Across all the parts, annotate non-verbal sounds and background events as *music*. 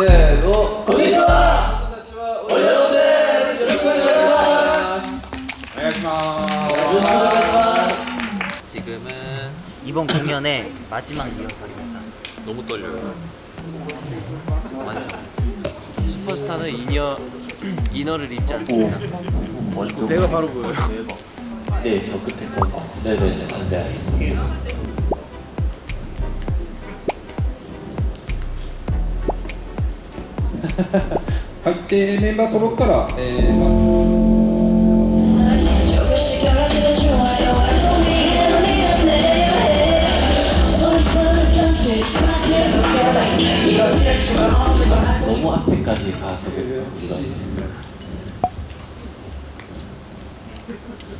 せーのこんにちはこんにちはお疲れ様ですよろしくお願いしますお願いしますよろしくお願いします 지금은 이번 공연의 마지막 리허설입니다. 너무 떨려요. 완전. 슈퍼스타는 이너 이너를 입지 않습니다. 내가 바로 보여요 네, 저 끝에 거 네네네 네 알겠습니다 *laughs* はい、でメンバー揃ったら、えーま아, 너무 앞에까지 가서 우리가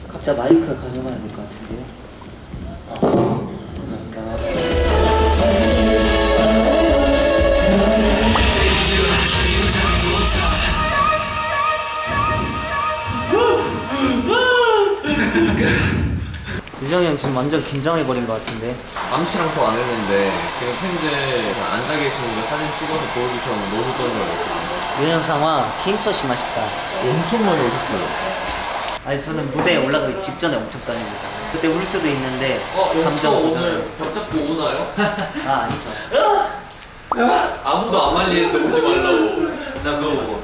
각자 마이크 가져가야 될 것 같은데요. 지금 완전 긴장해버린 것 같은데 암시랑 또안 했는데 지금 팬들 앉아 계시는 거 사진 찍어서 보여주셨는데 너무 떨려요. 유현상화 케임처시 맛있다 엄청 많이 오셨어요. 아니 저는 무대에 올라가기 직전에 엄청 떨립니다 그때 울 수도 있는데 어, 감정 오늘 벽 잡고 오나요? *laughs* 아 아니죠 아무도 안 말리는데 오지 말라고. 나 그거 보고.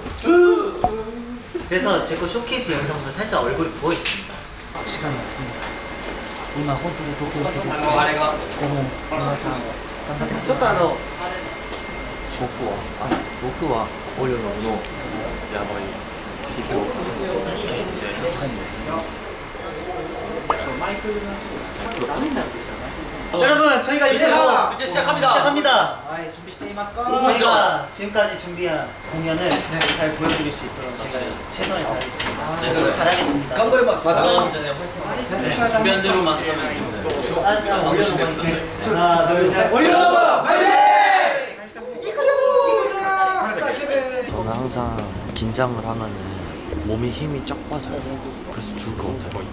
그래서 제 거 쇼케이스 영상도 살짝 얼굴이 부어있습니다 시간이 왔습니다 今本当に東京行きです。けどでも皆さん頑張ってください。僕はあ僕はオリオののやばい人を見て、はい。 많이 뜨긴 하시고 여러분 저희가 이제 뭐 드디어 시작합니다. 시작합니다. 아, 예, 준비 시테이마스까 지금까지 준비한 공연을 네. 잘 보여드릴 수 있도록 제가 최선을 다하겠습니다. 아, 네, 네. 그래. 잘하겠습니다. 깜벌해봤어 맞다 네, 그러니까 준비한 대로만 하면 네, 됩니다. 네. 아, 하나 둘셋. 올려봐 파이팅! 이끄죠! 저는 항상 긴장을 하면 몸이 힘이 쫙 빠져요. 그래서 죽을 것 같아요.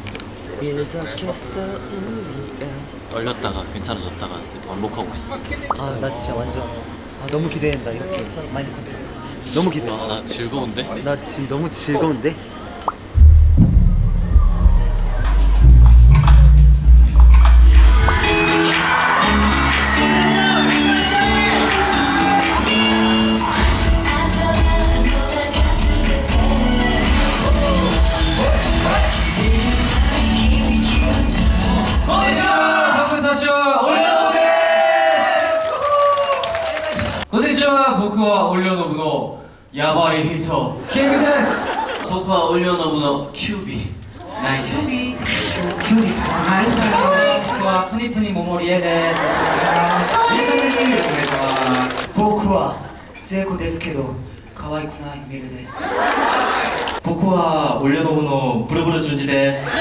떨렸다가 괜찮아졌다가 반복하고 있어. 아 나 진짜 완전 아 너무 기대된다 이렇게 마인드 컨트롤 너무 기대 아, 나 즐거운데? 나 지금 너무 즐거운데 やばい人キングです僕はオリオノブのキュービないです僕はトニトニモモリエです。よろしくお願いします。皆さんです。よろしくお願いします。僕は聖子ですけど可愛くないミルです僕はオリオノブのブルブル順次です。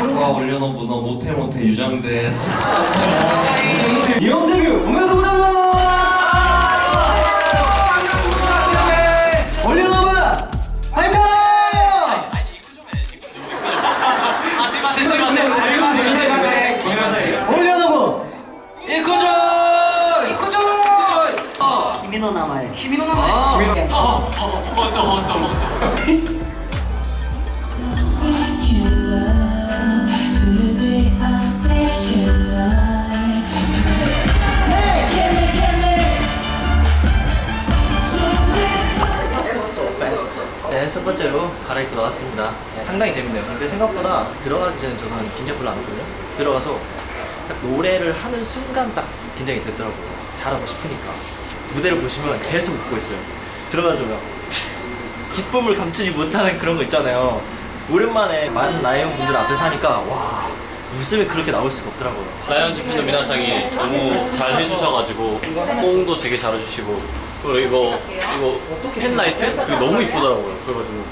僕はオリオノブのモテモテユジャンです日本 네, 첫 번째로 갈아입고 나왔습니다. 네, 상당히 재밌네요. 근데 생각보다 들어가기 전에 저는 긴장 별로 안 했거든요. 들어가서 딱 노래를 하는 순간 딱 긴장이 되더라고요. 잘하고 싶으니까. 무대를 보시면 계속 웃고 있어요. 들어가줘요. 기쁨을 감추지 못하는 그런 거 있잖아요. 오랜만에 많은 라이언 분들 앞에 사니까 와 웃음이 그렇게 나올 수가 없더라고요. 라이언 직분들 미나상이 너무 잘 해주셔가지고 호응도 되게 잘해주시고 그리고 이거 이거 펜라이트? 그게 너무 이쁘더라고요. 그래가지고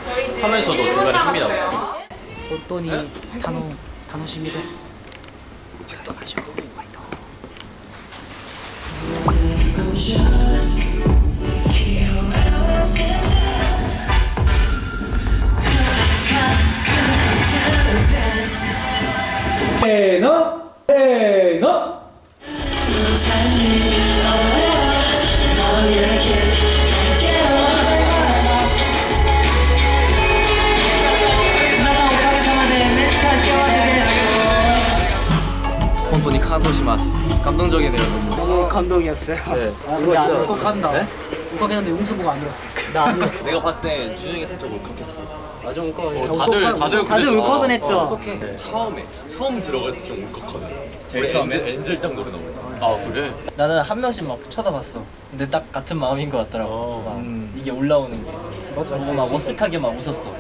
하면서도 중간에 힘이 나고. 본돈이 단호 단호심이 됐어. 화이트 마셔 화이트 산토시마스. 감동적이네요. 너무. 너무 감동이었어요. 네. 이거 진짜 울컥한다. 네? 울컥했는데 용수 보고 안 울었어. 나안 울었어. 내가 봤을 때 준영이 살짝 울컥했어. 아좀 울컥. 어, 다들 다들 다들. 울컥은 했죠. 네. 처음에 처음 들어갈 때 좀 울컥하네. 제일 처음에? 엔젤, 엔젤 딱 노래 나올 때. 아 그래? 나는 한 명씩 막 쳐다봤어. 근데 딱 같은 마음인 것 같더라고. 막 이게 올라오는 게. 맞아, 막 어색하게 막 웃었어.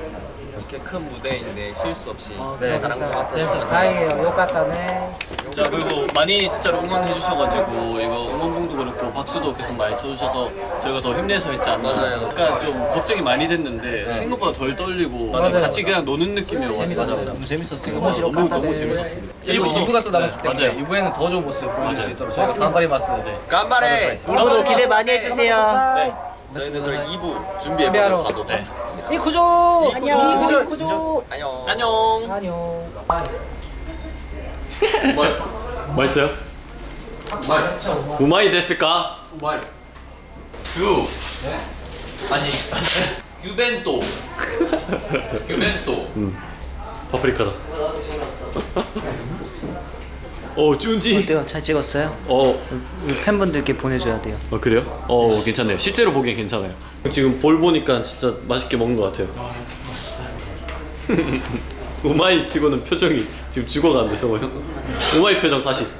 이렇게 큰 무대인데 실수 없이 네. 잘한 것 같아요. 재밌었어요. 다행이에요. 욕같다네. 자 그리고 많이 진짜로 응원해 주셔가지고 이거 응원봉도 그렇고 박수도 계속 많이 쳐주셔서 저희가 더 힘내서 했지 않나 맞아요. 약간 좀 걱정이 많이 됐는데 생각보다 덜 떨리고 맞아요. 같이 그냥 노는 느낌이어가지고 재밌었어요. 너무 재밌었어. 너무 너무, 너무 재밌었어 1부, 2부가 또 남았기 때문에 맞아요. 2부에는 더 좋은 모습 보여줄 수 맞아요. 있도록 저희가 깜바리마스 네. 깜바레 여러분도 기대 많이 해주세요. 네 저희는 그럼 2부 준비하러. 준비해보도록 가도 돼이 구조! 안녕. 구조. 이 구조. 안녕. 안녕. 안녕. 맛있어요? 우마이 됐을까? 말 규. 아니 규벤또 *laughs* 규벤또 음. 파프리카다 어 쭌지 어때요? 잘 찍었어요? 어, 우리 팬분들께 보내줘야 돼요. 어 그래요? 어 괜찮네요 실제로 보기엔 괜찮아요 지금 볼 보니까 진짜 맛있게 먹는 것 같아요 *laughs* 우마이 치고는 표정이 지금 죽어가는데 성호 형 우마이 표정 다시 *laughs*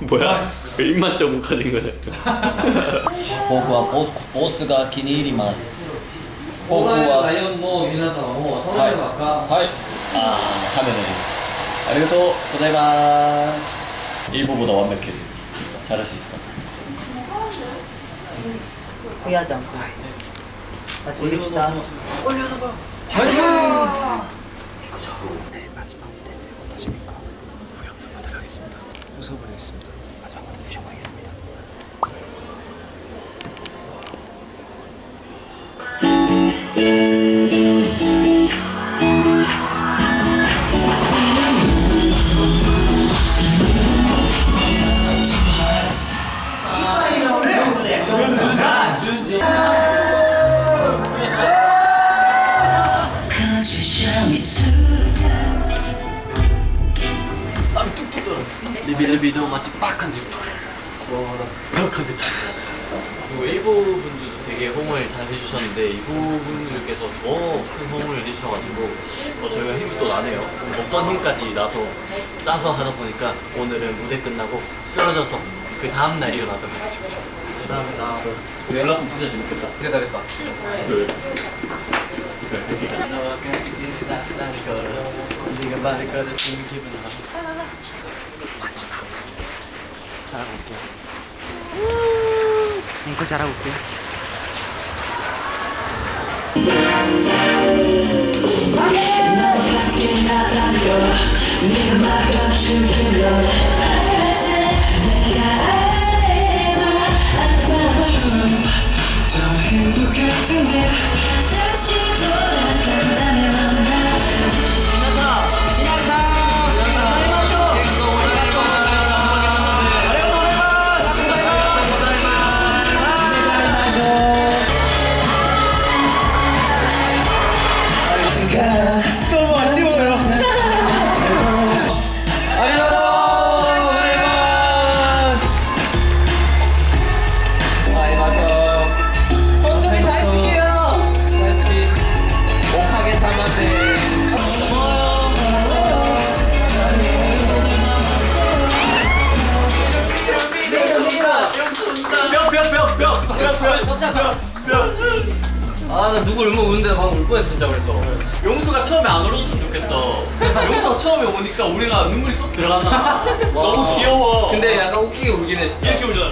뭐야? 왜 입만 좀 가진 거냐 僕はボボスが気に入ります。僕ラはイオンの皆様も楽しんでますかはい。ああ、カメラで。 *laughs* 아리가또 고자이마스 1부보다 완벽해지 잘할 수 있을 것 같습니다. 후회하지 않고. 아, 같이 이깁시다. 올려놔봐. 파이팅! 그저 내일 마지막 무대 어떠십니까? 후회 없는 무대를 하겠습니다. 웃어버리겠습니다. 마지막 무대 무셔버리겠습니다. 비리비도 마치 빡한데 빡한데 그리고 일부 분들도 되게 호응을 잘 해주셨는데 이부 분들께서 더 큰 호응을 해주셔가지고 어, 저희가 힘이 또 나네요. 없던 힘까지 나서 짜서 하다 보니까 오늘은 무대 끝나고 쓰러져서 그 다음 날 일어나도록 하겠습니다 감사합니다. 연락은 진짜 재밌겠다. 기다렸다. 네가 말을 걸어주는 기분 잘하고 올게요. 앵콜 잘하고 올게요. 원 정이 아나 누구 울면 우는데 방금 울 뻔했어 진짜 그래서. 용수가 처음에 안 울었으면 좋겠어. 용수가 처음에 오니까 우리가 눈물이 쏙 들어가잖아. 너무 귀여워. 근데 약간 웃기게 울긴 해 진짜. 이렇게 울잖아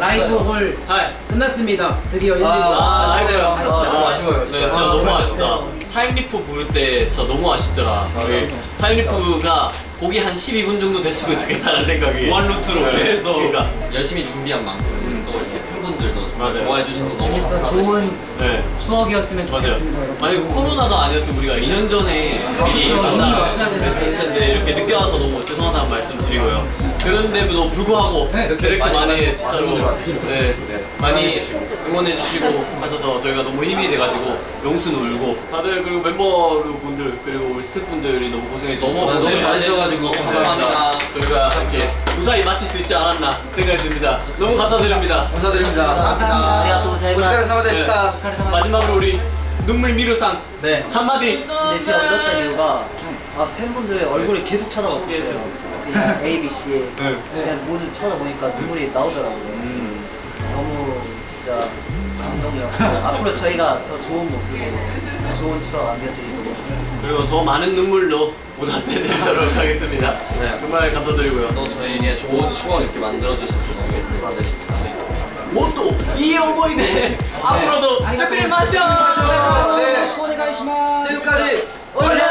라이브 홀 하이 끝났습니다. 드디어 1, 2부. 아, 아쉽네요. 아, 아, 너무 아쉬워요 네, 진짜 너무 아쉽다. Time Leap 부를 때 진짜 너무 아쉽더라. 그 Time Leap이 곡이 한 12분 정도 됐으면 좋겠다는 생각이 one loop로 계속. 그러니까. 열심히 준비한 만큼 또 이렇게 팬분들도 정말 맞아요. 좋아해 주셔서 너무 재밌어. 감사하고 좋은 네. 추억이었으면 맞아요. 좋겠습니다. 여러분. 만약 코로나가 아니었으면 우리가 2년 전에 미리 그쵸. 만나 이미 왔어야 되는데. 뵀을 텐데 이렇게 늦게 와서 너무 죄송하다는 말씀 드리고요. 그런데도 불구하고 네, 이렇게, 이렇게 많이, 많이 진짜로 분들 와주시고. 네, 많이 응원해 주시고 하셔서 저희가 너무 힘이 돼가지고 영수는 울고 다들 그리고 멤버분들 그리고 우리 스태프분들이 너무 고생해 주셔서 너무 고생 많으셔가지고 감사합니다. 저희가 함께 무사히 마칠 수 있지 않았나 생각이 듭니다 너무 감사드립니다 감사드립니다. 감사합니다. 아리가또 오시카레 고자이마스. 사마데시타. 마지막으로 우리 눈물 미루상 네. 한마디 근데 제가 울었던 이유가 아, 팬분들의 얼굴을 계속 쳐다봤어요. 그냥 A, B, C 네. 그냥 모두 쳐다보니까 눈물이 나오더라고요. 너무 진짜 감동이었고 앞으로 저희가 더 좋은 모습으로 더 좋은 추억 남겨드리도록 하겠습니다. 그리고 더 많은 눈물로 보답해드리도록 하겠습니다. 네. 정말 감사드리고요. 또 저희에게 좋은 추억 이렇게 만들어주셔서 너무 감사드립니다. 뭐또? 이 어머니네. 앞으로도 특별히 마셔 네. 지금까지 올려